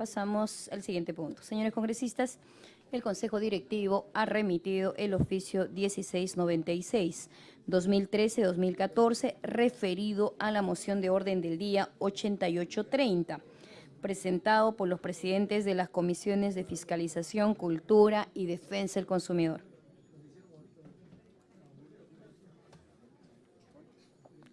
Pasamos al siguiente punto. Señores congresistas, el Consejo Directivo ha remitido el oficio 1696 2013-2014 referido a la moción de orden del día 8830 presentado por los presidentes de las comisiones de Fiscalización, Cultura y Defensa del Consumidor.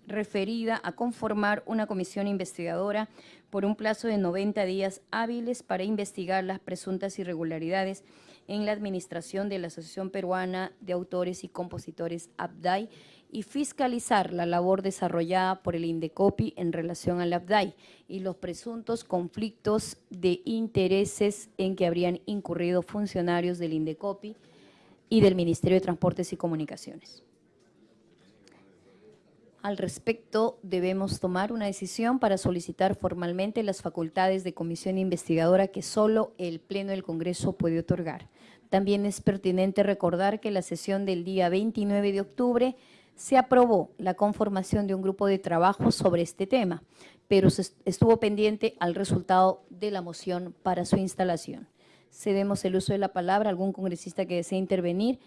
Referida a conformar una comisión investigadora por un plazo de 90 días hábiles para investigar las presuntas irregularidades en la administración de la Asociación Peruana de Autores y Compositores ABDAI y fiscalizar la labor desarrollada por el INDECOPI en relación al ABDAI y los presuntos conflictos de intereses en que habrían incurrido funcionarios del INDECOPI y del Ministerio de Transportes y Comunicaciones. Al respecto, debemos tomar una decisión para solicitar formalmente las facultades de comisión investigadora que solo el Pleno del Congreso puede otorgar. También es pertinente recordar que la sesión del día 29 de octubre se aprobó la conformación de un grupo de trabajo sobre este tema, pero estuvo pendiente al resultado de la moción para su instalación. Cedemos el uso de la palabra a algún congresista que desee intervenir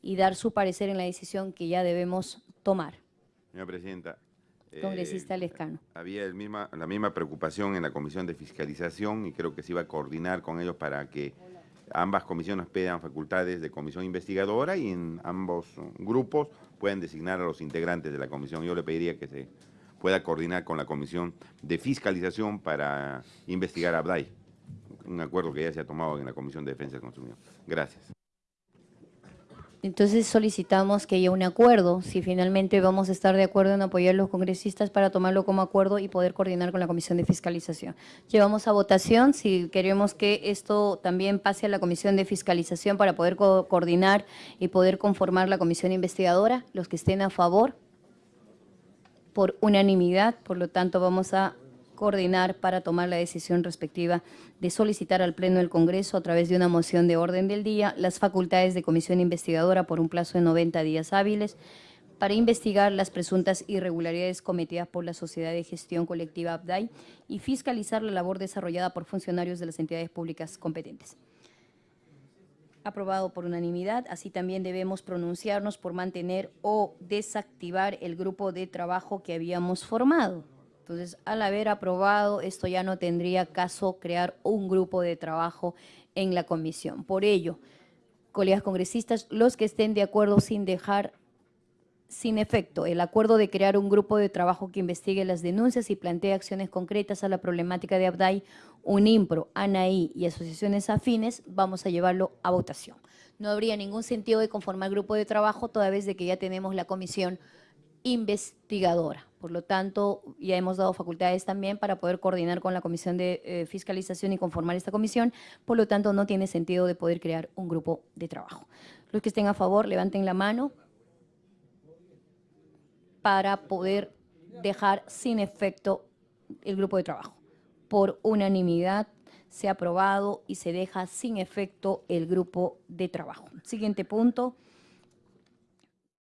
y dar su parecer en la decisión que ya debemos tomar. Señora Presidenta. Congresista eh, Lescano. Había el misma, la misma preocupación en la Comisión de Fiscalización y creo que se iba a coordinar con ellos para que ambas comisiones pidan facultades de comisión investigadora y en ambos grupos pueden designar a los integrantes de la comisión. Yo le pediría que se pueda coordinar con la Comisión de Fiscalización para investigar a Abday, un acuerdo que ya se ha tomado en la Comisión de Defensa del Consumidor. Gracias. Entonces solicitamos que haya un acuerdo, si finalmente vamos a estar de acuerdo en apoyar a los congresistas para tomarlo como acuerdo y poder coordinar con la Comisión de Fiscalización. Llevamos a votación si queremos que esto también pase a la Comisión de Fiscalización para poder coordinar y poder conformar la Comisión Investigadora. Los que estén a favor, por unanimidad, por lo tanto vamos a coordinar para tomar la decisión respectiva de solicitar al Pleno del Congreso a través de una moción de orden del día las facultades de comisión investigadora por un plazo de 90 días hábiles para investigar las presuntas irregularidades cometidas por la Sociedad de Gestión Colectiva ABDAI y fiscalizar la labor desarrollada por funcionarios de las entidades públicas competentes. Aprobado por unanimidad, así también debemos pronunciarnos por mantener o desactivar el grupo de trabajo que habíamos formado. Entonces, al haber aprobado, esto ya no tendría caso crear un grupo de trabajo en la comisión. Por ello, colegas congresistas, los que estén de acuerdo sin dejar sin efecto el acuerdo de crear un grupo de trabajo que investigue las denuncias y plantee acciones concretas a la problemática de Abdai, UNIMPRO, ANAI y asociaciones afines, vamos a llevarlo a votación. No habría ningún sentido de conformar grupo de trabajo toda vez de que ya tenemos la comisión investigadora. Por lo tanto, ya hemos dado facultades también para poder coordinar con la Comisión de eh, Fiscalización y conformar esta comisión. Por lo tanto, no tiene sentido de poder crear un grupo de trabajo. Los que estén a favor, levanten la mano para poder dejar sin efecto el grupo de trabajo. Por unanimidad se ha aprobado y se deja sin efecto el grupo de trabajo. Siguiente punto.